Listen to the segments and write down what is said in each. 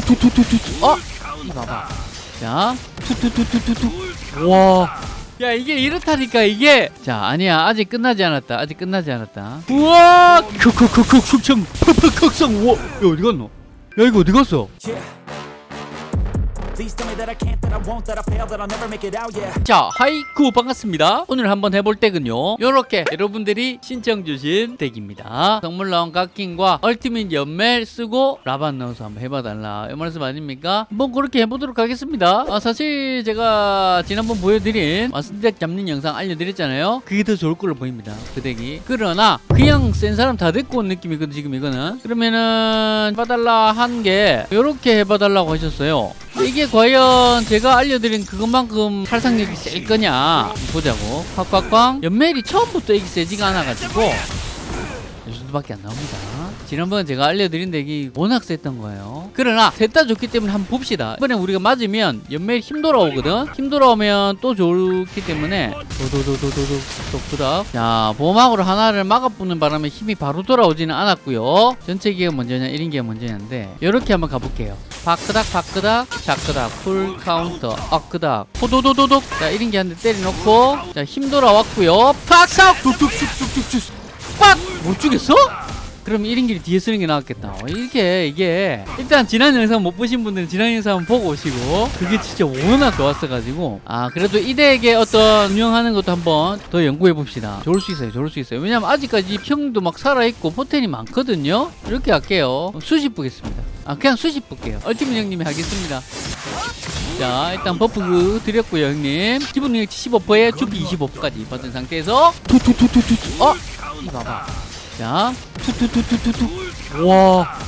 투투투투투 어? 이 봐봐. 자 투투투투투투. 와. 야 이게 이렇다니까 이게. 자 아니야. 아직 끝나지 않았다. 아직 끝나지 않았다. 우와! 쿡쿡쿡쿡 숙청. 팍팍각성 우와. 야 어디 갔노? 야 이거 어디 갔어 자 하이쿠 반갑습니다. 오늘 한번 해볼 덱은요 요렇게 여러분들이 신청 주신 덱입니다. 성물 나온 각킹과 얼티밋 연멜 쓰고 라반 넣어서 한번 해봐달라. 이 말씀 아닙니까? 한번 그렇게 해보도록 하겠습니다. 아, 사실 제가 지난번 보여드린 마스덱 잡는 영상 알려드렸잖아요. 그게 더 좋을 걸로 보입니다 그 덱이. 그러나 그냥 센 사람 다 데리고 온 느낌이거든 지금 이거는. 그러면은 해봐달라 한게 요렇게 해봐달라고 하셨어요 이게 과연 제가 알려드린 그것만큼 살상력이 셀 거냐 보자고. 콱콱쾅 연멜이 처음부터 이게 세지가 않아가지고. 이 정도밖에 안 나옵니다 지난번 제가 알려드린 덱이 워낙 셌던 거예요. 그러나 셋 다 좋기 때문에 한번 봅시다. 이번에 우리가 맞으면 연멜 힘 돌아오거든? 힘 돌아오면 또 좋기 때문에 도도도도도도 똑도닥. 자 보호막으로 하나를 막아붙는 바람에 힘이 바로 돌아오지는 않았고요. 전체 기가 먼저냐 1인 기가 먼저냐인데 이렇게 한번 가볼게요. 바끄닥 바끄닥 샤끄닥 full counter 엇끄닥. 호도도도독. 자 1인 기 한대 때려놓고. 자 힘 돌아왔고요. 팍삭 뚝뚝뚝뚝뚝 빡못 죽였어? 그럼 1인기를 뒤에 쓰는 게 나았겠다. 어, 이렇게 이게. 일단 지난 영상 못 보신 분들은 지난 영상 한번 보고 오시고 그게 진짜 워낙 좋았어가지고. 아 그래도 이 덱의 어떤 운영하는 것도 한번 더 연구해 봅시다. 좋을 수 있어요 좋을 수 있어요. 왜냐면 아직까지 평도 막 살아있고 포텐이 많거든요? 이렇게 할게요. 수십 보겠습니다. 아 그냥 수십 볼게요. 얼티밋 형님이 하겠습니다. 자 일단 버프 드렸고요 형님. 기본 능력 75%에 추피 25%까지 받은 상태에서. 투투투투투 어? 이 봐봐 자 투투투투투투 와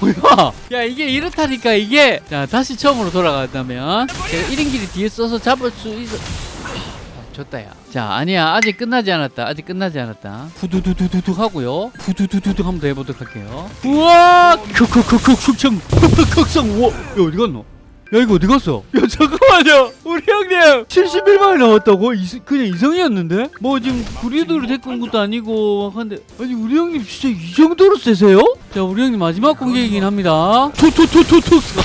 뭐야 야 이게 이렇다니까 이게 자 다시 처음으로 돌아간다면 제가 1인기를 뒤에 써서 잡을 수 있어 아, 졌다 야 자 아니야 아직 끝나지 않았다 아직 끝나지 않았다 후두두두두두 하고요 후두두두두 한번 더 해보도록 할게요 우와 쿡쿡쿡쿡 숙청 팍팍각성 우와 야 어디 갔노 야 이거 어디 갔어? 야 잠깐만요 우리 형님 71만이 나왔다고? 이, 그냥 이성이었는데? 뭐 지금 데리고 온 것도 아니고 한데 아니 우리 형님 진짜 이 정도로 세세요? 자 우리 형님 마지막 공격이긴 합니다 툭툭툭툭툭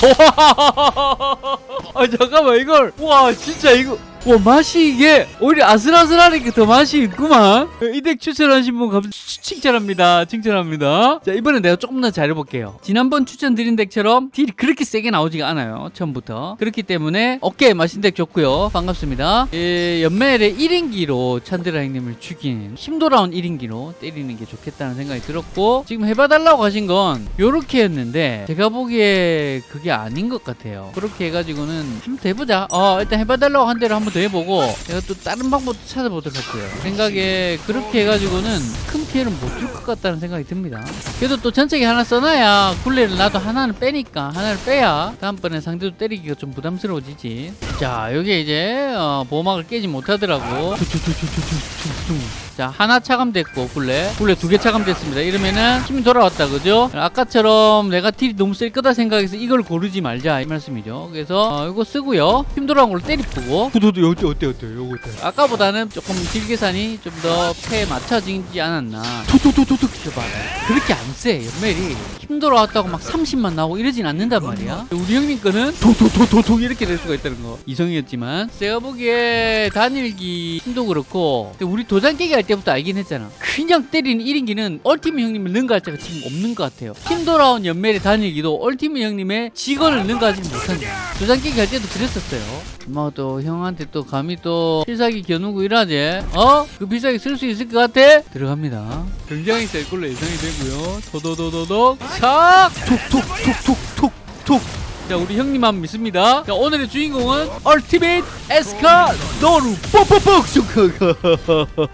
아 잠깐만 이걸 와 진짜 이거 와 맛이 이게 오히려 아슬아슬하니까 더 맛이 있구만. 이덱 추천하신 분 감, 칭찬합니다. 칭찬합니다. 자 이번엔 내가 조금 더 잘해볼게요. 지난번 추천드린 덱처럼 딜이 그렇게 세게 나오지가 않아요 처음부터. 그렇기 때문에 오케이 맛있는 덱 좋고요. 반갑습니다. 예, 연멜의 1인기로 찬드라 형님을 죽인 힘 돌아온 1인기로 때리는 게 좋겠다는 생각이 들었고 지금 해봐달라고 하신 건 요렇게 했는데 제가 보기에 그게 아닌 것 같아요. 그렇게 해가지고는 한번 더 해보자. 어 일단 해봐달라고 한 대로 한번 더 해보고 제가 또 다른 방법도 찾아보도록 할게요. 생각에 그렇게 해가지고는 큰 피해를 못 줄 것 같다는 생각이 듭니다. 그래도 또 전체기 하나 써놔야 굴레를 나도 하나는 빼니까 하나를 빼야 다음번에 상대도 때리기가 좀 부담스러워지지. 자 여기 이제 어, 보호막을 깨지 못하더라고 자 하나 차감됐고 굴레. 굴레 두 개 차감됐습니다. 이러면은 힘이 돌아왔다 그죠? 아까처럼 내가 딜이 너무 셀 거다 생각해서 이걸 고르지 말자 이 말씀이죠. 그래서 어, 이거 쓰고요. 힘 돌아온 걸로 때리고. 도도도 어때 어때 어때 요거 어때? 아까보다는 조금 딜 계산이 좀 더 패에 맞춰지지 않았나. 토토토토토 봐봐. 그렇게 안세 연멜이. 힘 돌아왔다고 막 30만 나오고 이러진 않는단 말이야. 우리 형님 거는 도도도도도 이렇게 될 수가 있다는 거. 이성이었지만. 제가 보기에 단일기 힘도 그렇고. 우리 도장 깨기 할 때 부터 알긴 했잖아. 그냥 때리는 1인기는 얼티밋 형님을 능가할 자가 지금 없는 것 같아요. 힘 돌아온 연멜의 단일기도 얼티밋 형님의 직원을 능가하지 못한다 도장 깨기 할 때도 그랬었어요. 엄마가 또 형한테 또 감히 또 필살기 겨누고 이러지? 어? 그 필살기 쓸 수 있을 것 같아? 들어갑니다. 굉장히 셀 걸로 예상이 되고요. 도도도도도 샥 톡톡톡톡톡 자 우리 형님만 믿습니다. 자 오늘의 주인공은 얼티밋 에스카노르 뻑뻑뻑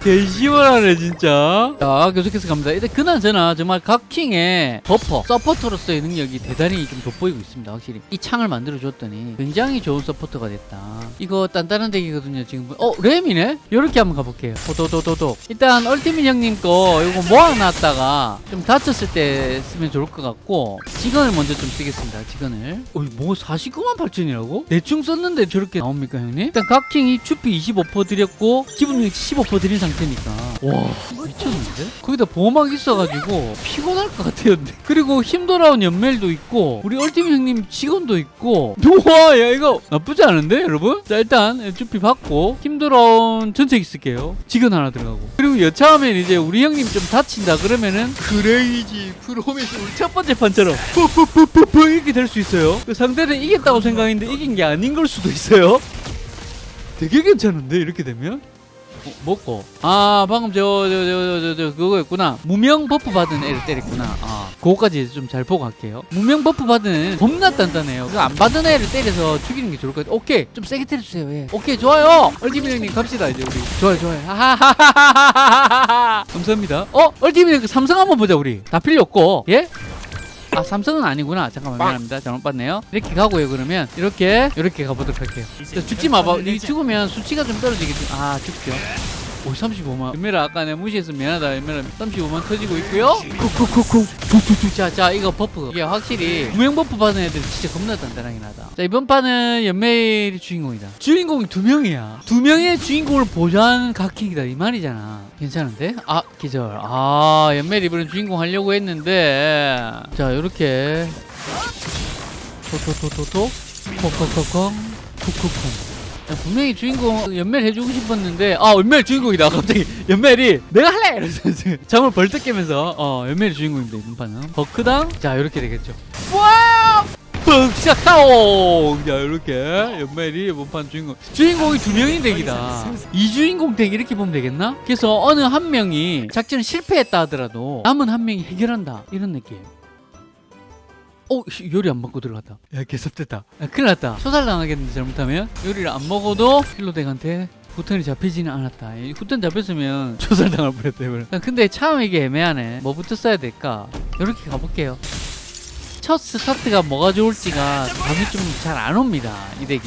개시원하네 진짜. 자 계속해서 갑니다. 일단 그나저나 정말 각 킹의 버퍼 서포터로서의 능력이 대단히 좀 돋보이고 있습니다 확실히. 이 창을 만들어 줬더니 굉장히 좋은 서포터가 됐다. 이거 단단한 덱이거든요 지금. 어 램이네? 이렇게 한번 가볼게요. 도도도도도. 일단 얼티밋 형님 거 이거 모아놨다가 좀 다쳤을 때 쓰면 좋을 것 같고 지건을 먼저 좀 쓰겠습니다 지건을. 어이 뭐 49만 8천이라고? 대충 썼는데 저렇게 나옵니까 형님? 일단 각킹이 추피 25% 드렸고 기본 능력 15% 드린 상태니까 와 미쳤는데? 거기다 보호막 있어가지고 피곤할 것 같아 끝이었네. 그리고 힘 돌아온 연멜도 있고 우리 얼티밋 형님 지건도 있고 우와 야 이거 나쁘지 않은데 여러분? 자 일단 FP 받고 힘 돌아온 전체 있을게요. 지건 하나 들어가고 그리고 여차하면 이제 우리 형님 좀 다친다 그러면은 crazy prominence 우리 첫 번째 판처럼 푸푸푸푸푸 이렇게 될 수 있어요. 그 상대는 이겼다고 생각했는데 이긴 게 아닌 걸 수도 있어요. 되게 괜찮은데 이렇게 되면? 어, 먹고. 아 방금 저 저 저 저 저 그거였구나. 무명 버프 받은 애를 때렸구나. 아 그거까지 좀 잘 보고 갈게요. 무명 버프 받은 겁나 단단해요. 그 안 받은 애를 때려서 죽이는 게 좋을 것 같아요 오케이. 좀 세게 때려주세요. 예. 오케이 좋아요. 얼티밋 형님 갑시다 이제 우리. 좋아요 좋아요. 하하하하하하하 감사합니다. 어? 얼티밋 형님 삼성 한번 보자 우리. 다 필요 없고. 예? 아 삼성은 아니구나. 잠깐만 미안합니다. 잘못 봤네요. 이렇게 가고요 그러면. 이렇게 이렇게 가보도록 할게요. 자, 죽지 마봐. 이 죽으면 수치가 좀 떨어지겠지. 아 죽죠 오 35만. 연멜아 아까 내가 무시했으면 미안하다. 연멜아 35만 터지고 있고요. 쿡쿡쿡쿡. 자자 이거 버프. 이게 확실히 무명 버프 받은 애들 진짜 겁나 단단하긴 하다. 자 이번 판은 연멜이 주인공이다. 주인공이 두 명이야. 두 명의 주인공을 보좌하는 각킹이다. 이 말이잖아. 괜찮은데? 아 기절. 아 연멜 이번엔 주인공 하려고 했는데. 자 요렇게. 토토토토토. 쿡쿡쿵 야, 분명히 주인공 연멜 해주고 싶었는데 아 연멜 주인공이다. 갑자기 연멜이 내가 할래! 이러면서 잠을 벌떡 깨면서 어 연멜이 주인공입니다 이번 판은 버크당 자 이렇게 되겠죠. 와 뻑샤카옹! 자 이렇게 연멜이 이번 판 주인공. 주인공이 두 명이 덱이다. 이 주인공 덱 이렇게 보면 되겠나? 그래서 어느 한 명이 작전을 실패했다 하더라도 남은 한 명이 해결한다. 이런 느낌 어, 씨, 요리 안 먹고 들어갔다. 야, 개섭됐다. 야, 큰일 났다. 초살당하겠는데, 잘못하면? 요리를 안 먹어도 힐로덱한테 후턴이 잡히지는 않았다. 이 후턴 잡혔으면 초살당할 뻔했다. 아, 근데 참 이게 애매하네. 뭐부터 써야 될까? 요렇게 가볼게요. 첫 스타트가 뭐가 좋을지가 감이 좀 잘 안 옵니다. 이 덱이.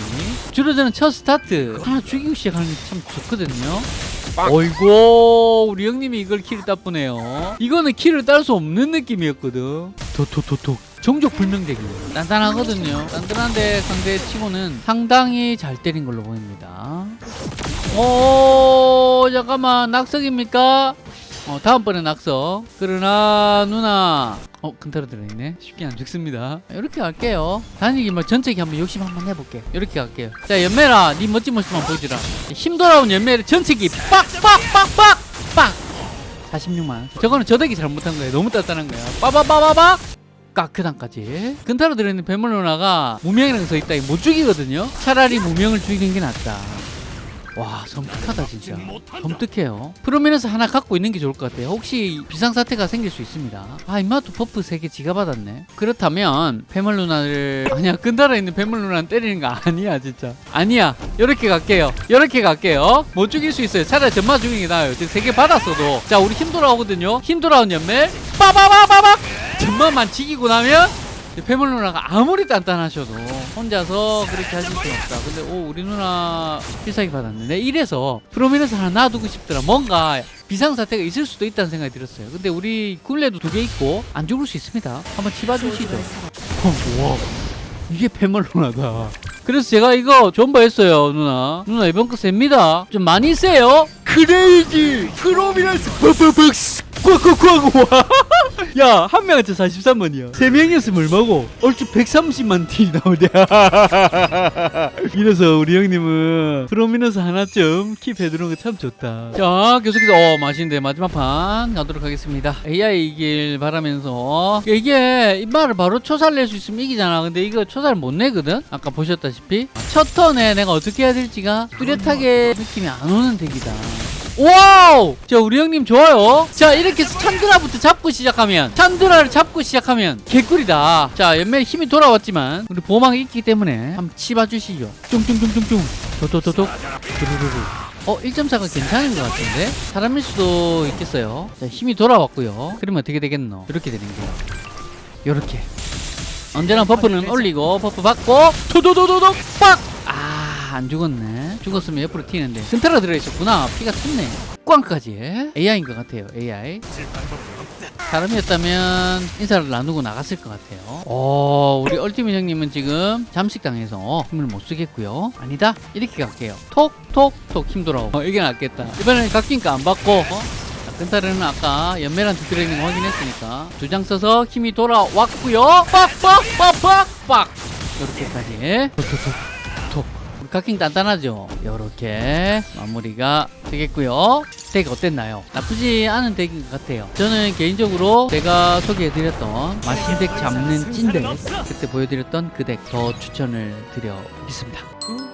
주로 저는 첫 스타트 하나 죽이고 시작하는 게 참 좋거든요. 어이구 우리 형님이 이걸 키를 따쁘네요 이거는 키를 딸 수 없는 느낌이었거든 도토토토 종족 불명덱이에요 단단하거든요. 단단한데 상대 치고는 상당히 잘 때린 걸로 보입니다. 오 잠깐만. 낙석입니까? 어 다음번에 낙석. 그러나 누나. 어 근타로 들어있네. 쉽게 안 죽습니다. 이렇게 갈게요. 다니기 뭐 전체기 한번 욕심 한번 해볼게. 이렇게 갈게요. 자 연매라. 네 멋진 모습만 보여주라. 힘 돌아온 연매를 전체기. 빡빡빡빡 빡. 46만. 저거는 저덱이 잘못한 거예요. 너무 단단한 거야 빠바바바박 까크단까지. 근타로 들어있는 배물 누나가 무명이랑 서 있다. 못 죽이거든요. 차라리 무명을 죽이는 게 낫다. 와 섬뜩하다 진짜. 섬뜩해요. prominence 하나 갖고 있는 게 좋을 것 같아요. 혹시 비상사태가 생길 수 있습니다. 아 임마도 버프 3개 지가 받았네. 그렇다면 패물 누나를 아니야 끈달아 있는 패물 누나는 때리는 거 아니야 진짜. 아니야. 요렇게 갈게요. 요렇게 갈게요. 못 죽일 수 있어요. 차라리 전마 죽이는 게 나아요. 지금 3개 받았어도. 자 우리 힘 돌아오거든요. 힘 돌아온 연멜 빠바바바박 전마만 지기고 나면 패물 누나가 아무리 단단하셔도 혼자서 그렇게 하실 수는 없다. 근데 오 우리 누나 필살기 받았네. 내 이래서 프로미너스 하나 놔두고 싶더라. 뭔가 비상사태가 있을 수도 있다는 생각이 들었어요. 근데 우리 굴레도 두 개 있고 안 죽을 수 있습니다. 한번 치봐주시죠. 어, 와 이게 패물 누나다. 그래서 제가 이거 존버했어요 누나. 누나 이번 거 셉니다. 좀 많이 세요. 크레이지 프로미너스 벅벅벅 꽉꽉꽉 와. 야, 한 명한테 43만이야. 세 명이었으면 얼마고? 얼추 130만 티 나오냐. 이래서 우리 형님은 프로미너스 하나쯤 킵해두는 거 참 좋다. 자, 계속해서, 어, 맛있는데 마지막 판 가도록 하겠습니다. AI 이길 바라면서. 이게, 이 말을 바로 초살 낼 수 있으면 이기잖아. 근데 이거 초살 못 내거든? 아까 보셨다시피. 첫 턴에 내가 어떻게 해야 될지가 뚜렷하게 느낌이 안 오는 덱이다. 와우! 자, 우리 형님 좋아요. 자, 이렇게 찬드라부터 잡고 시작하면, 찬드라를 잡고 시작하면 개꿀이다. 자, 연멜 힘이 돌아왔지만, 우리 보호막이 있기 때문에 한번 치봐주시죠. 뚱뚱뚱뚱뚱. 도도도독. 두루루루. 어, 1.4가 괜찮은 것 같은데? 사람일 수도 있겠어요. 자, 힘이 돌아왔고요. 그러면 어떻게 되겠노? 이렇게 되는 거예요. 요렇게. 언제나 버프는 올리고, 버프 받고, 도도도도독! 빡! 아, 안 죽었네. 죽었으면 옆으로 튀는데. 근타라 들어있었구나. 피가 텄네. 꽝까지. AI인 것 같아요. AI. 사람이었다면 인사를 나누고 나갔을 것 같아요. 어, 우리 얼티밋 형님은 지금 잠식당해서 힘을 못 쓰겠고요. 아니다. 이렇게 갈게요. 톡, 톡, 톡 힘 돌아오고. 어, 이게 낫겠다. 이번에는 깎인가 안 받고, 어? 근타르는 아까 연매랑 드드레이닝 확인했으니까 두 장 써서 힘이 돌아왔고요 빡빡빡빡빡 이렇게까지 카킹 단단하죠? 요렇게 마무리가 되겠고요. 덱 어땠나요? 나쁘지 않은 덱인 것 같아요. 저는 개인적으로 제가 소개해드렸던 마신덱 잡는 찐덱 그때 보여드렸던 그 덱 더 추천을 드려보겠습니다